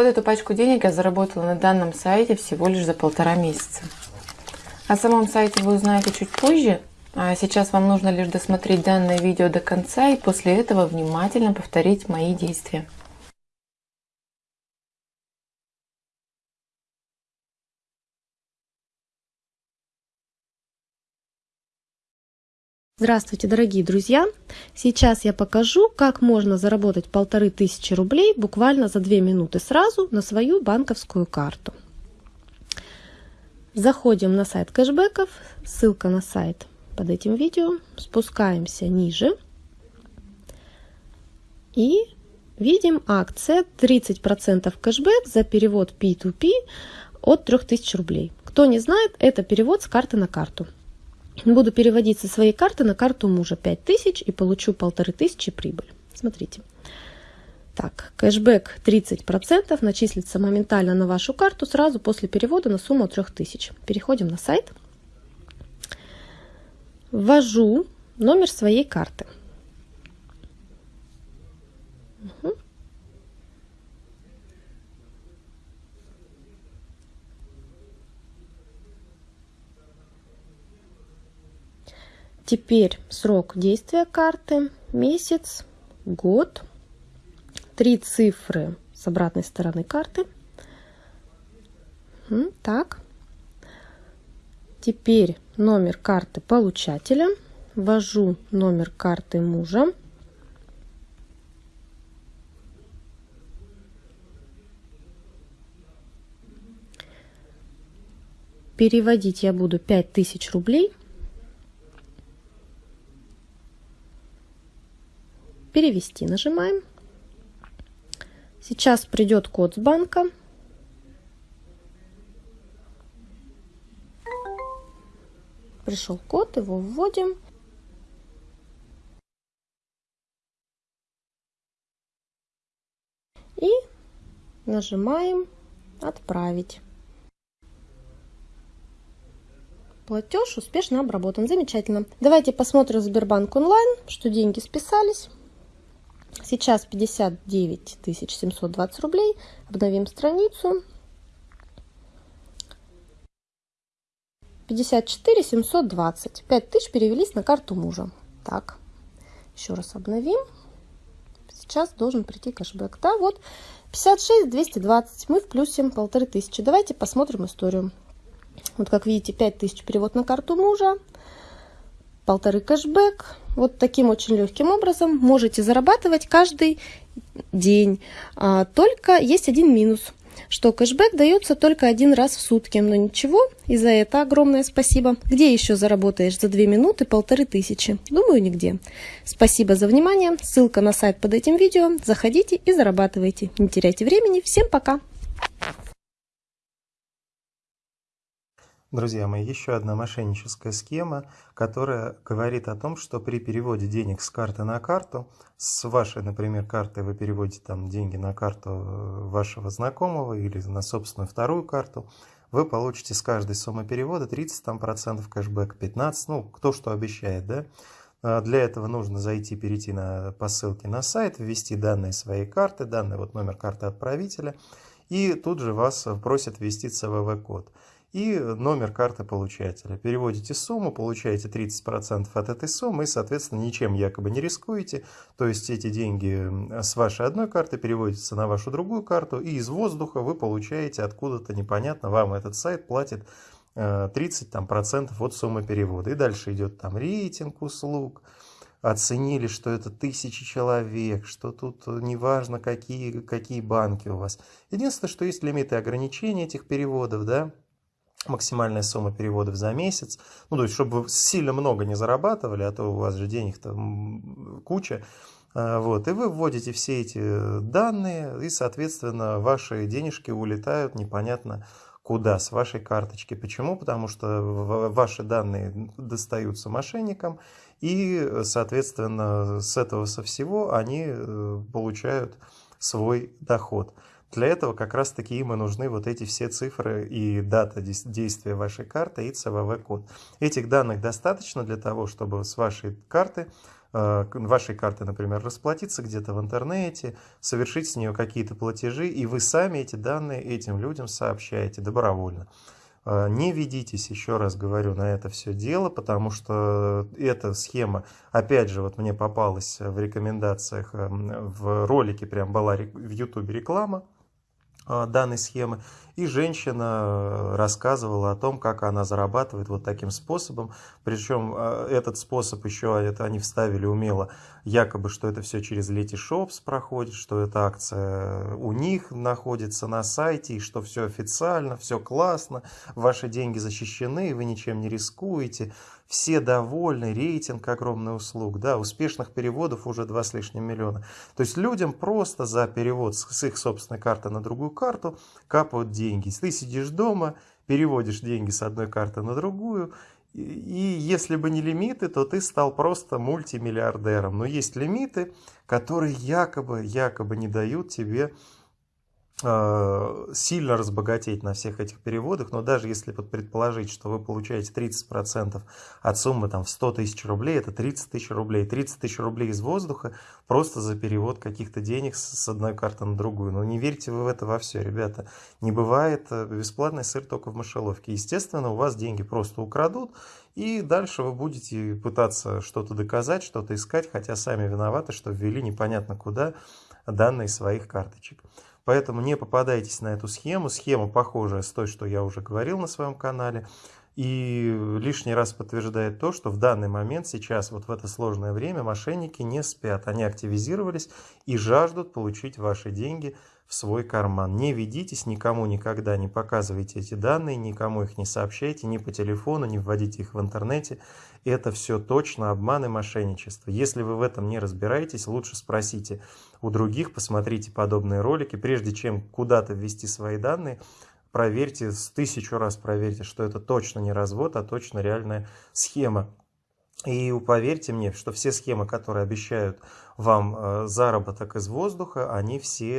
Вот эту пачку денег я заработала на данном сайте всего лишь за полтора месяца. О самом сайте вы узнаете чуть позже, а сейчас вам нужно лишь досмотреть данное видео до конца и после этого внимательно повторить мои действия. Здравствуйте, дорогие друзья! Сейчас я покажу, как можно заработать полторы тысячи рублей буквально за две минуты сразу на свою банковскую карту. Заходим на сайт кэшбэков, ссылка на сайт под этим видео, спускаемся ниже и видим акция 30% кэшбэк за перевод P2P от 3000 рублей. Кто не знает, это перевод с карты на карту. Буду переводить со своей карты на карту мужа 5000 и получу полторы тысячи прибыль. Смотрите. Так, кэшбэк 30% начислится моментально на вашу карту сразу после перевода на сумму 3000. Переходим на сайт. Ввожу номер своей карты. Теперь срок действия карты, месяц, год, три цифры с обратной стороны карты. Так. Теперь номер карты получателя. Ввожу номер карты мужа. Переводить я буду 5000 рублей перевести нажимаем. Сейчас придет код с банка. Пришел код, его вводим. И нажимаем «Отправить». Платеж успешно обработан. Замечательно. Давайте посмотрим Сбербанк онлайн, что деньги списались. Сейчас 59 720 рублей. Обновим страницу. 54 720. 5 тысяч перевелись на карту мужа. Так, еще раз обновим. Сейчас должен прийти кэшбэк. Да, вот 56 220. Мы в плюсе полторы тысячи. Давайте посмотрим историю. Вот как видите, 5 тысяч перевод на карту мужа полторы кэшбэк. Вот таким очень легким образом можете зарабатывать каждый день. А, только есть один минус, что кэшбэк дается только один раз в сутки. Но ничего, и за это огромное спасибо. Где еще заработаешь за две минуты полторы тысячи? Думаю, нигде. Спасибо за внимание. Ссылка на сайт под этим видео. Заходите и зарабатывайте. Не теряйте времени. Всем пока! Друзья мои, еще одна мошенническая схема, которая говорит о том, что при переводе денег с карты на карту, с вашей, например, карты вы переводите там деньги на карту э, вашего знакомого или на собственную вторую карту, вы получите с каждой суммы перевода 30% там, процентов кэшбэк, 15, ну, кто что обещает, да. А для этого нужно зайти, перейти на, по ссылке на сайт, ввести данные своей карты, данный вот номер карты отправителя, и тут же вас просят ввести CVV-код и номер карты получателя. Переводите сумму, получаете 30% от этой суммы и, соответственно, ничем якобы не рискуете. То есть эти деньги с вашей одной карты переводятся на вашу другую карту, и из воздуха вы получаете откуда-то непонятно, вам этот сайт платит 30% э, там, процентов от суммы перевода. И дальше идет там рейтинг услуг, оценили, что это тысячи человек, что тут неважно, какие, какие банки у вас. Единственное, что есть лимиты ограничения этих переводов, да, максимальная сумма переводов за месяц. Ну, то есть, чтобы вы сильно много не зарабатывали, а то у вас же денег-то куча. А, вот, и вы вводите все эти данные, и, соответственно, ваши денежки улетают непонятно куда с вашей карточки. Почему? Потому что ваши данные достаются мошенникам, и, соответственно, с этого со всего они э, получают свой доход. Для этого как раз таки им и нужны вот эти все цифры и дата действия вашей карты и CVV-код. Этих данных достаточно для того, чтобы с вашей карты э, вашей карты, например, расплатиться где-то в интернете, совершить с нее какие-то платежи, и вы сами эти данные этим людям сообщаете добровольно. Э, не ведитесь, еще раз говорю, на это все дело, потому что эта схема, опять же, вот мне попалась в рекомендациях, эм, в ролике прям была в YouTube реклама, данной схемы. И женщина э, рассказывала о том, как она зарабатывает вот таким способом. Причем э, этот способ еще это они вставили умело, якобы, что это все через Letyshops проходит, что эта акция у них находится на сайте, и что все официально, все классно, ваши деньги защищены, вы ничем не рискуете все довольны, рейтинг огромный услуг, да, успешных переводов уже два с лишним миллиона. То есть людям просто за перевод с их собственной карты на другую карту капают деньги. Ты сидишь дома, переводишь деньги с одной карты на другую, и если бы не лимиты, то ты стал просто мультимиллиардером. Но есть лимиты, которые якобы, якобы не дают тебе сильно разбогатеть на всех этих переводах, но даже если предположить, что вы получаете 30% от суммы там, в 100 тысяч рублей, это 30 тысяч рублей. 30 тысяч рублей из воздуха просто за перевод каких-то денег с одной карты на другую. Но не верьте вы в это во все, ребята. Не бывает э, бесплатный сыр только в мышеловке. Естественно, у вас деньги просто украдут, и дальше вы будете пытаться что-то доказать, что-то искать, хотя сами виноваты, что ввели непонятно куда данные своих карточек. Поэтому не попадайтесь на эту схему. Схема похожая с той, что я уже говорил на своем канале. И лишний раз подтверждает то, что в данный момент, сейчас, вот в это сложное время, мошенники не спят. Они активизировались и жаждут получить ваши деньги в свой карман. Не ведитесь, никому никогда не показывайте эти данные, никому их не сообщайте, ни по телефону, не вводите их в интернете. Это все точно обман и мошенничество. Если вы в этом не разбираетесь, лучше спросите у других, посмотрите подобные ролики, прежде чем куда-то ввести свои данные, проверьте, с тысячу раз проверьте, что это точно не развод, а точно реальная схема. И поверьте мне, что все схемы, которые обещают вам э, заработок из воздуха, они все